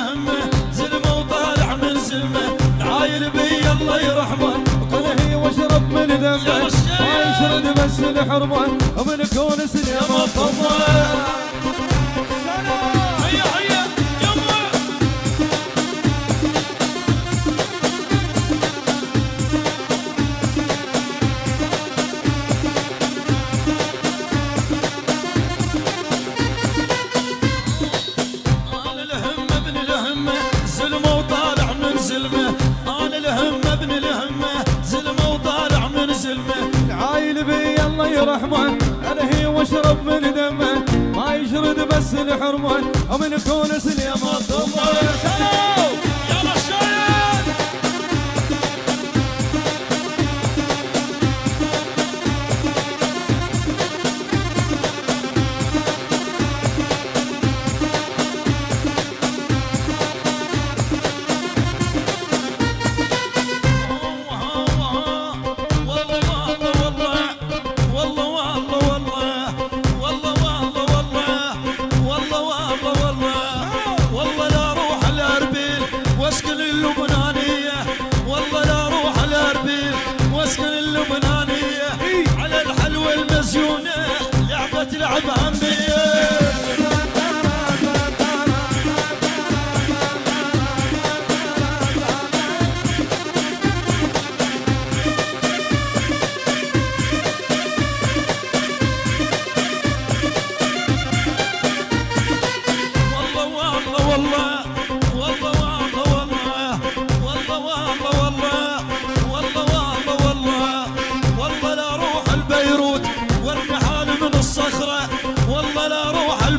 الهمه زلمة وطالع من زلمة العايل بي الله يرحمه. كل هي واشرب من رشاد. ما يشرد بس الحرمه ومن كون سنين يا مطمه زلمة أنا الهمه ابن الهمه زلمة وطالع من زلمة. العايل بي الله يرحمه أنا هي واشرب من دمه. ما يشرد بس الحرمة ومن كون سنين مطمه Cumhurbaşkanı Lobo'na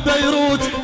بيروت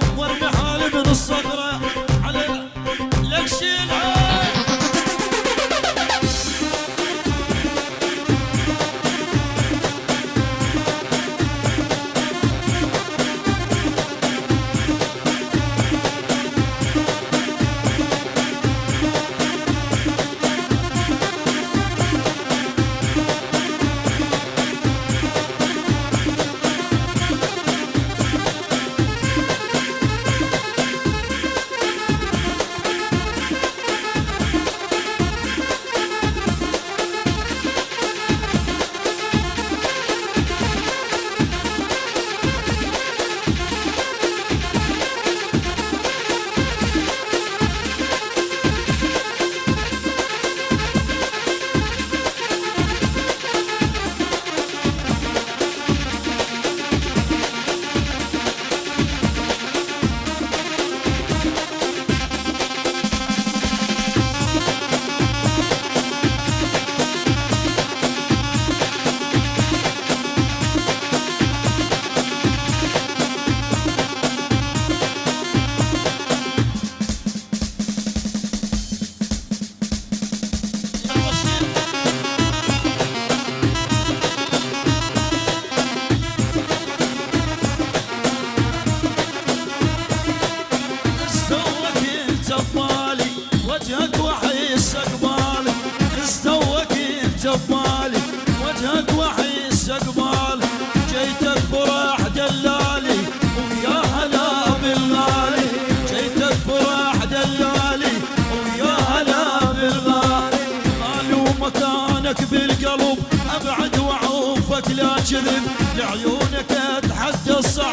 ببالي وجهك وحي استقبالي استوك انت ببالي وجهك وحي استقبالي جيتك فرح دلالي ويا هلا بالغالي. جيتك فرح دلالي ويا هلا بالغالي. غالي ومكانك بالقلب أبعد وأعوفك لا كذب لعيونك اتحدى الصعب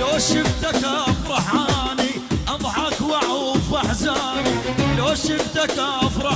لو شفتك أفرح أني أضحك وأعوف أحزاني. لو شفتك